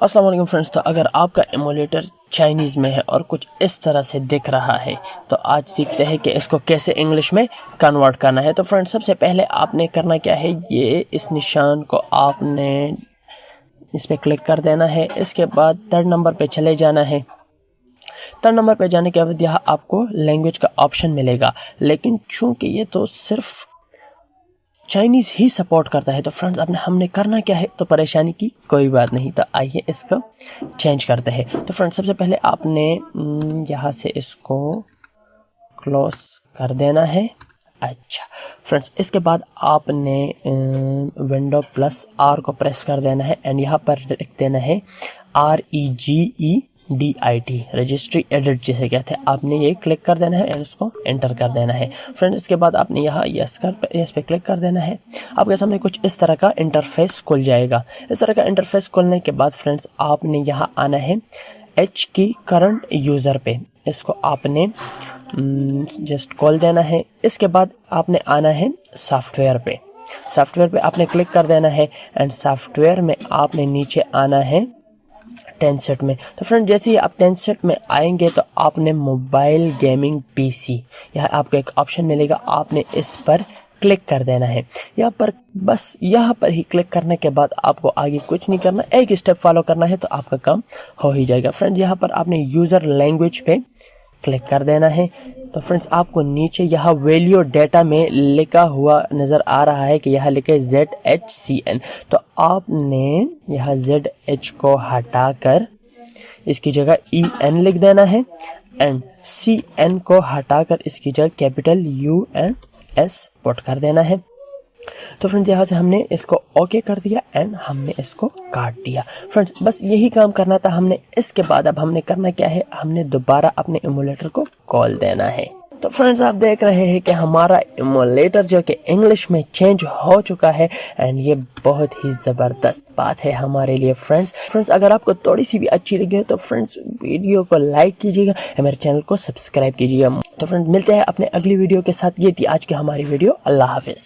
السلام علیکم فرنڈس تو اگر آپ کا ایمولیٹر چائنیز میں ہے اور کچھ اس طرح سے دکھ رہا ہے، تو آج سیکھتے ہیں کہ اس کو کیسے انگلش میں کنورٹ کرنا ہے۔ تو فرنڈ سب سے پہلے آپ نے کرنا کیا ہے، یہ اس نشان کو آپ نے اس پہ کلک کر دینا ہے۔ اس کے بعد تھرڈ نمبر پہ چلے جانا ہے۔ تھرڈ نمبر پہ جانے کے بعد یہاں آپ کو لینگویج کا آپشن ملے گا۔ لیکن چونکہ یہ تو صرف چائنیز ہی سپورٹ کرتا ہے تو فرنڈز اب ہم نے کرنا کیا ہے؟ تو پریشانی کی کوئی بات نہیں، تو آئیے اس کو چینج کرتے ہیں۔ تو فرنڈ سب سے پہلے آپ نے یہاں سے اس کو کلوز کر دینا ہے۔ اچھا۔ فرنڈز اس کے بعد آپ نے ونڈو پلس آر کو پریس کر دینا ہے۔ اینڈ یہاں پر لکھ دینا ہے۔ R E G E D I T registry edit جسے کہتے ہیں۔ آپ نے یہ کلک کر دینا ہے اس کو انٹر کر دینا ہے۔ فرینڈ اس کے بعد آپ نے یہاں یس کر یس پہ کلک کر دینا ہے۔ آپ کے سامنے کچھ اس طرح کا انٹرفیس کھل جائے گا۔ اس طرح کا انٹرفیس کھلنے کے بعد فرینڈس آپ نے یہاں آنا ہے ایچ کی کرنٹ یوزر پہ۔ اس کو آپ نے جسٹ کھول دینا ہے۔ اس کے بعد آپ نے آنا ہے سافٹ ویئر پہ۔ سافٹ ویئر پہ آپ نے کلک کر دینا ہے۔ اینڈ سافٹ ویئر میں آپ نے نیچے آنا ہے ٹین سیٹ میں۔ تو فرینڈ، جیسے ہی آپ ٹین سیٹ میں آئیں گے تو آپ نے موبائل گیمنگ پی سی، یہاں آپ کو ایک آپشن ملے گا۔ آپ نے اس پر کلک کر دینا ہے۔ یہاں پر بس یہاں پر ہی کلک کرنے کے بعد آپ کو آگے کچھ نہیں کرنا، ایک اسٹیپ فالو کرنا ہے تو آپ کا کام ہو ہی جائے گا۔ فرینڈ، یہاں پر آپ نے یوزر لینگویج پہ کلک کر دینا ہے۔ تو فرینڈس آپ کو نیچے یہاں ویلیو ڈیٹا میں لکھا ہوا نظر آ رہا ہے کہ یہاں لکھے زیڈ ایچ سی این۔ تو آپ نے یہاں زیڈ ایچ کو ہٹا کر اس کی جگہ ای این لکھ دینا ہے اینڈ سی این کو ہٹا کر اس کی جگہ capital U N S put کر دینا ہے۔ تو فرینڈز، یہاں سے ہم نے اس کو اوکے کر دیا اینڈ ہم نے اس کو کاٹ دیا۔ فرینڈز، بس یہی کام کرنا تھا۔ ہم نے اس کے بعد اب ہم نے کرنا کیا ہے؟ ہم نے دوبارہ اپنے ایمولیٹر کو کال دینا ہے۔ تو فرینڈز، آپ دیکھ رہے ہیں کہ ہمارا ایمولیٹر جو کہ انگلش میں چینج ہو چکا ہے اینڈ یہ بہت ہی زبردست بات ہے ہمارے لیے فرینڈز۔ فرینڈز، اگر آپ کو تھوڑی سی بھی اچھی لگی تو فرینڈز، ویڈیو کو لائک کیجیے گا میرے چینل کو سبسکرائب کیجیے گا۔ تو فرینڈز، ملتے ہیں اپنے اگلی ویڈیو کے ساتھ۔ یہ تھی آج کی ہماری ویڈیو۔ اللہ حافظ۔